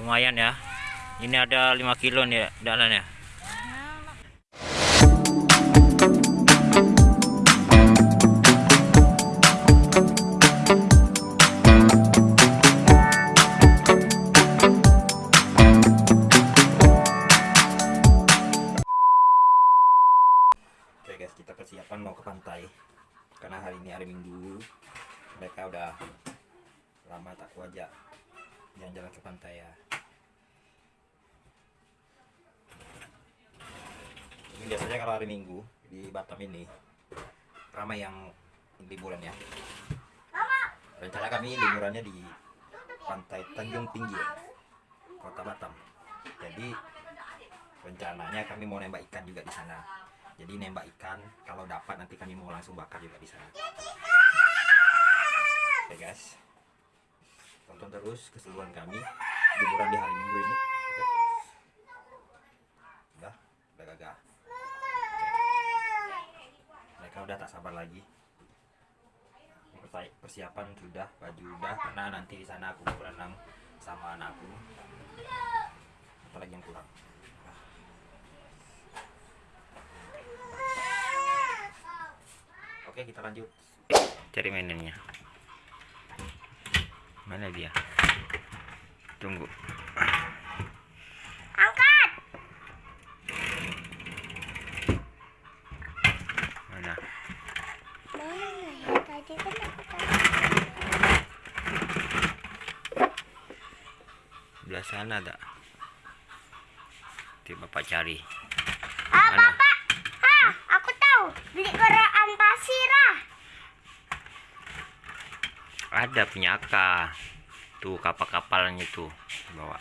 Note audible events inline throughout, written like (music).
lumayan ya ini ada 5 kilo nih ya dalannya Oke guys, kita persiapan mau ke pantai karena hari ini hari Minggu. Mereka udah lama tak kuajak jalan-jalan ke pantai ya. Biasanya kalau hari Minggu di Batam ini ramai yang liburan ya. Rencana kami liburannya di pantai Tanjung Pinggir, Kota Batam. Jadi rencananya kami mau nembak ikan juga di sana. Jadi nembak ikan, kalau dapat nanti kami mau langsung bakar juga di sana. Oke guys, tonton terus keseruan kami liburan di hari Minggu ini. Oke. Udah, udah gagah. Oke. Mereka udah tak sabar lagi. Persi- Persiapan sudah, baju udah, karena nanti di sana aku berenang sama anakku. Apalagi yang kurang. Oke kita lanjut Cari mainannya Mana dia Tunggu Angkat. Mana Mana ya? Tadi kan aku tahu. Belah sana tak Nanti bapak cari Ah, Mana? Bapak. Ah, aku tahu. Beli keraan pasir ah. Ada punya Aka Tuh kapal-kapalnya tuh Bawa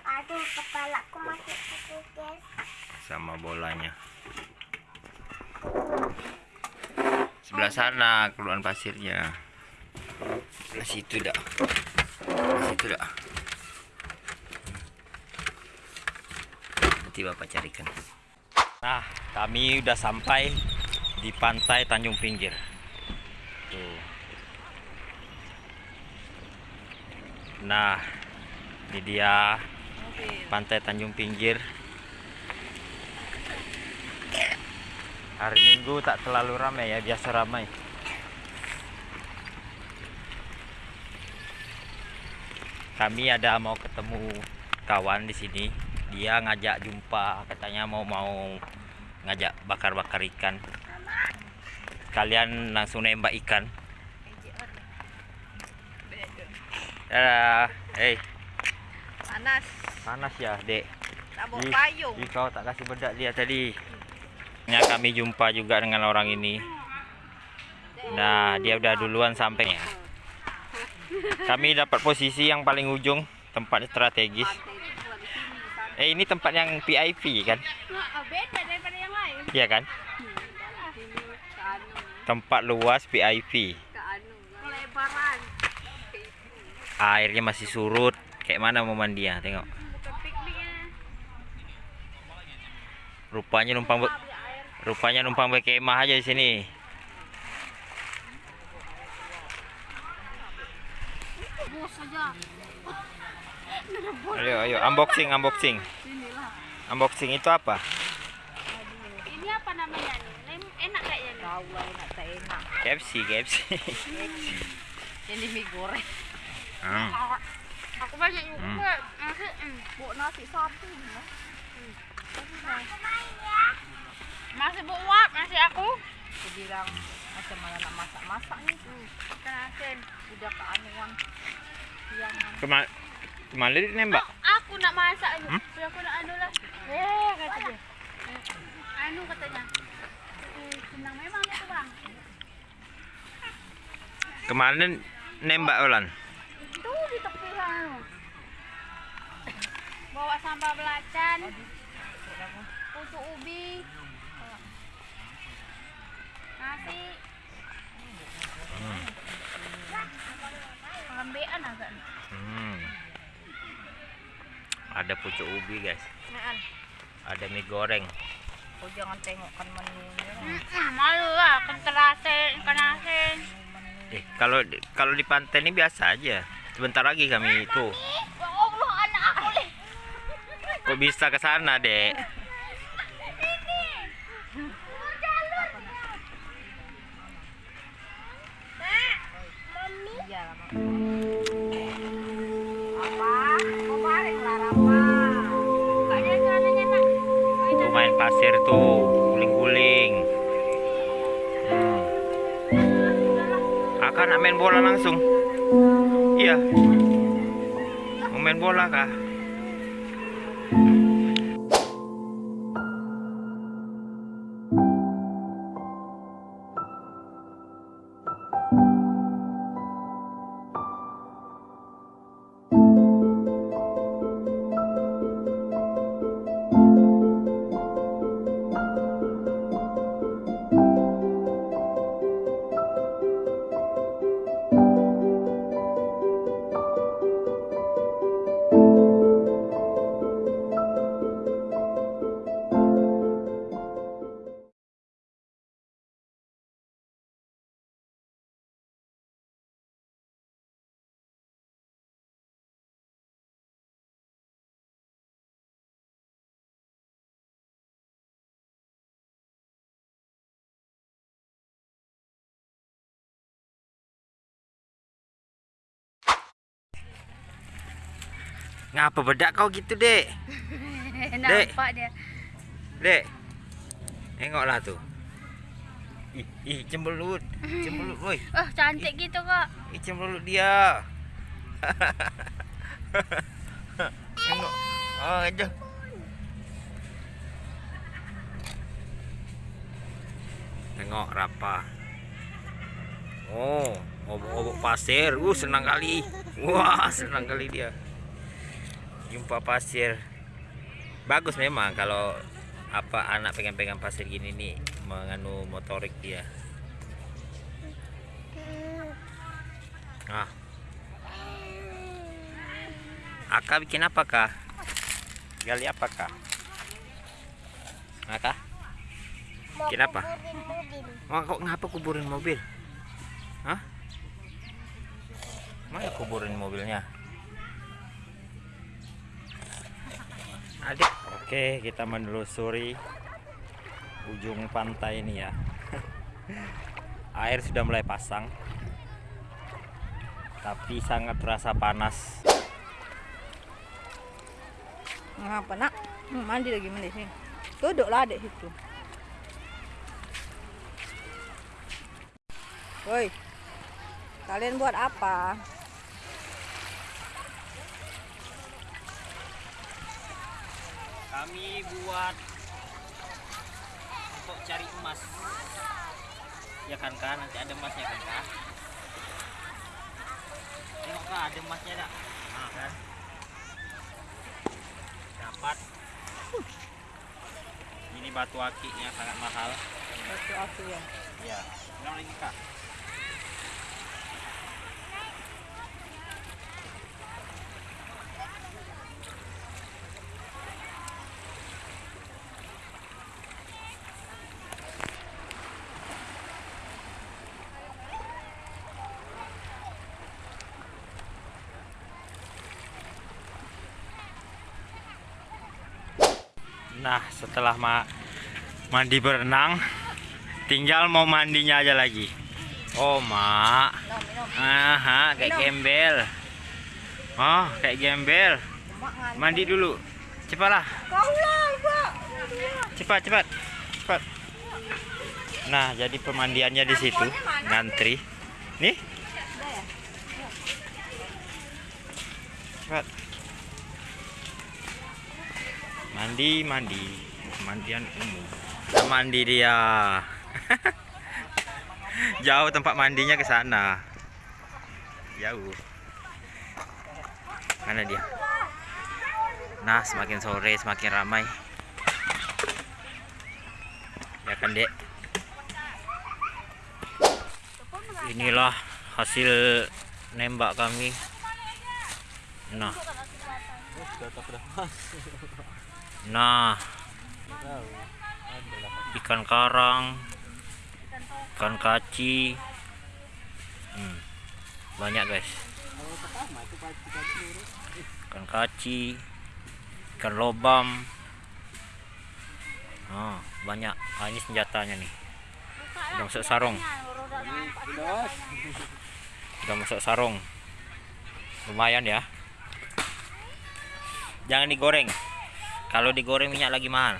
Aduh, kepalaku masih sakit, guys. Sama bolanya Sebelah sana keluaran pasirnya. Sebelah situ dah. Sebelah situ dah. Nanti bapak carikan. Nah kami udah sampai di pantai Tanjung Pinggir. Tuh. Nah ini dia pantai Tanjung Pinggir Hari Minggu tak terlalu ramai ya, biasa ramai. Kami ada mau ketemu kawan di sini. Dia ngajak jumpa, katanya mau mau ngajak bakar-bakar ikan. Kalian langsung nembak ikan. Dadah. Hey, Panas. panas ya, Dek. Tak bawa payung. ih, kau tak kasih bedak dia tadi. Ya, kami jumpa juga dengan orang ini. Nah, dia udah duluan sampai. Kami dapat posisi yang paling ujung, tempat strategis. Eh, ini tempat yang VIP kan? Lain. Iya kan? Tempat luas VIP. Airnya masih surut. Kayak mana mau mandi ya? Tengok. Rupanya numpang. Rupanya numpang berkemah aja di sini. Bos saja. Ayo, ayo, unboxing, unboxing. Unboxing itu apa? Ini apa namanya nih? Lem- Enak kayaknya. Tahu lah enak tak enak. KFC, KFC. Ini mie goreng. Hmm. Aku banyak juga. Hmm. Nasi, hmm. Buat nasi satu. Hmm. Masih buat nasi aku. Aku bilang macam mana nak masak-masak nih. Hmm. Ikan asin. Udah keanuan. Siangan. Kema ke mana dia nembak? Aku nak masak aja. Hmm? Biar aku nak anu lah. Eh, kata dia. Anu katanya. Eh, senang memang itu bang. Kemarin nembak Olan. Itu di tepi sana. Bawa sambal belacan. Pucuk ubi. Nasi. Agak. Hmm. Ada pucuk ubi guys. Ada mie goreng. Oh jangan tengokkan menunya. malu lah, asin, ikan asin. Eh, kalau kalau di pantai ini biasa aja. sebentar lagi kami itu. Ya. Kok bisa ke sana, Dek? Mami. Iya lah, Mak. Apa? Mau balik lah, apa? Bukanya celananya, Nak. Main pasir tuh, guling-guling. Hmm. Akan main bola langsung. Iya. Mau main bola kah? Ngapa bedak kau gitu, Dek? (laughs) Nampak dia. Dek. Tengoklah tuh. Ih, ih cembelut. Cembelut, woi. (laughs) Oh, cantik gitu, Kak. Ih, cembelut dia. (laughs) Tengok. Oh, aja. Tengok rapa. Oh, obok-obok pasir. Uh, senang kali. Wah, senang kali dia. Jumpa pasir. Bagus memang kalau apa anak pegang-pegang pasir gini nih menganu motorik dia. Ah. Aka bikin apa kah? Gali apa kah? Aka? Mau Bikin apa? Wah, kok ngapa kuburin mobil? Hah? Mana kuburin mobilnya? Adik. Oke, kita menelusuri ujung pantai ini ya. (laughs) Air sudah mulai pasang. Tapi sangat terasa panas. Ngapa, Nak? Hmm, mandi lagi mandi sini. Duduklah adik situ. Woi. Kalian buat apa? Kami buat untuk cari emas. Ya kan kan, nanti ada emasnya kan kak? Tengok kak, ada emasnya tak? Nah kan. Dapat. Ini batu akiknya sangat mahal. Batu aku ya. Ya, bilang lagi kak. Nah, setelah ma mandi berenang, tinggal mau mandinya aja lagi. Oh, Mak. Aha, kayak gembel. Oh, kayak gembel. Mandi dulu. Cepatlah. Cepat, cepat. Cepat. Nah, jadi pemandiannya di situ. Ngantri. Nih. Cepat. Mandi, mandi. Pemandian umum. Kita mandi dia. (laughs) Jauh tempat mandinya ke sana. Jauh. Mana dia? Nah, semakin sore semakin ramai. Ya kan, Dek? Inilah hasil nembak kami. Nah. (laughs) Nah. Ikan karang, ikan kaci. Hmm. Banyak, guys. ikan kaci ikan lobam oh, banyak ah, ini senjatanya nih udah masuk sarung udah masuk sarung lumayan ya jangan digoreng kalau digoreng minyak lagi mahal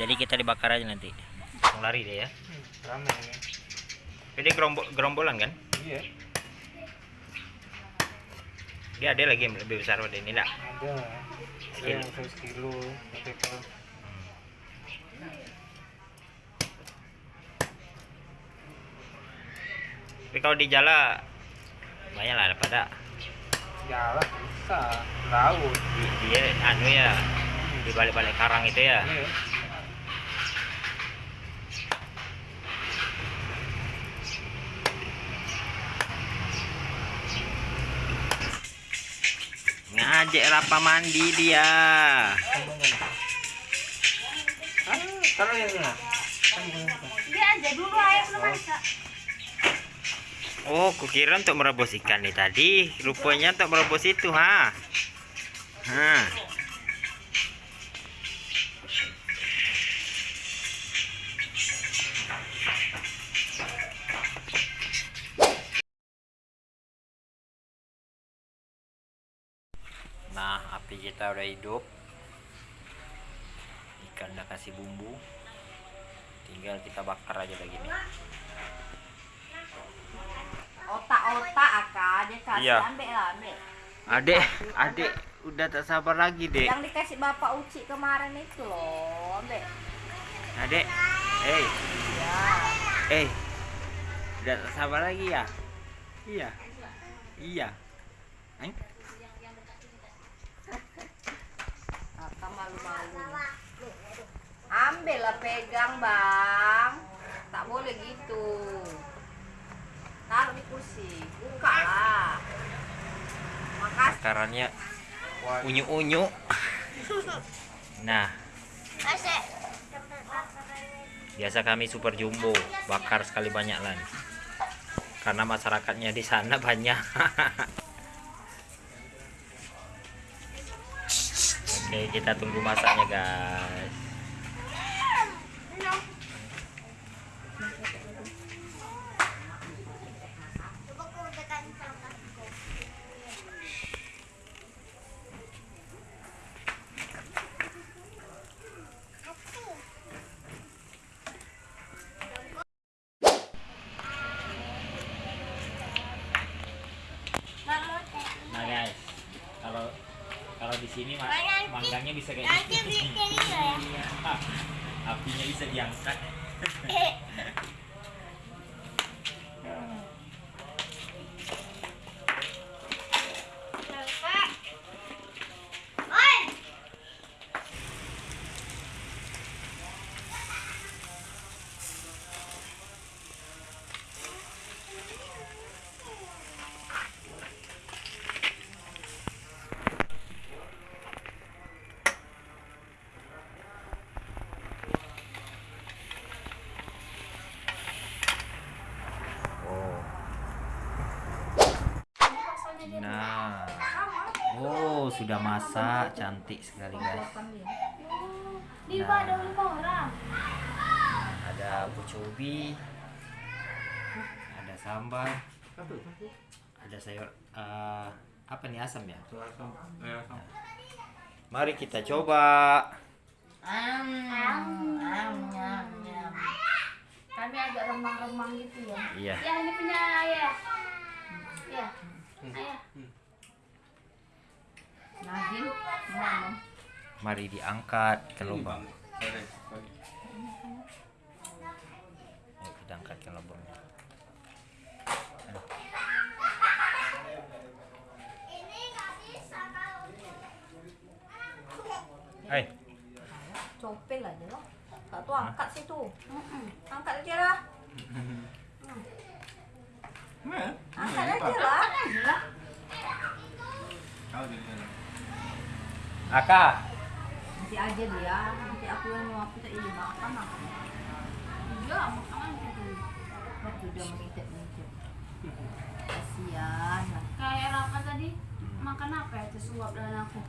jadi kita dibakar aja nanti langsung lari deh ya Rame ini. ini gerombol gerombolan kan Iya. dia ada lagi yang lebih besar dari ini enggak Ada. Ada yang 100 kilo. Tapi kalau tapi kalau di jala banyak lah daripada jalan bisa laut. di, dia anu ya di balik-balik karang itu ya Iya. ngajak rapa mandi dia? Dia aja dulu belum masak. oh kukira untuk merebus ikan nih tadi rupanya untuk merebus itu ha ha kita udah hidup. Ikan udah kasih bumbu. Tinggal kita bakar aja lagi nih. Otak-otak akak dia kasih Iya. ambil lah ambil. Adek, adek udah tak sabar lagi, Dek. Yang dikasih bapak Uci kemarin itu loh, ambil. Adek. Hey, Ya. eh. Udah tak sabar lagi ya? Iya. Iya. Eh? Ambil lah pegang bang. Tak boleh gitu. Taruh di kursi. Buka lah. Makasih. Bakarannya unyu-unyu. Nah, Asik. biasa kami super jumbo, bakar sekali banyak lah nih. Karena masyarakatnya di sana banyak. (laughs) Oke, kita tunggu masaknya, guys. Sini ma- Nanti- manggangnya bisa kayak Nanti bikin ini ya. (laughs) Iya. Apinya bisa diangkat. Sudah masak, cantik sekali, guys. Lima ada orang. Ada pucuk ada sambal, ada sayur eh, apa nih asam ya? Mari kita coba. Kami agak remang-remang gitu ya. Iya. Ya ini punya ayah. Ya. Ayah. Mari diangkat ke lubang. Ayo kita angkat ke lubangnya. Ini nggak bisa kalau Hai. Copel aja lah. Tak tuh angkat situ. Angkat aja lah. Angkat aja lah. Aka. Nanti aja dia. Nanti aku yang mau aku tak ini makan aku. Iya, makan gitu. Waktu. Kasih Kasihan lah. Kayak Rafa tadi makan apa ya? Tersuap dengan aku.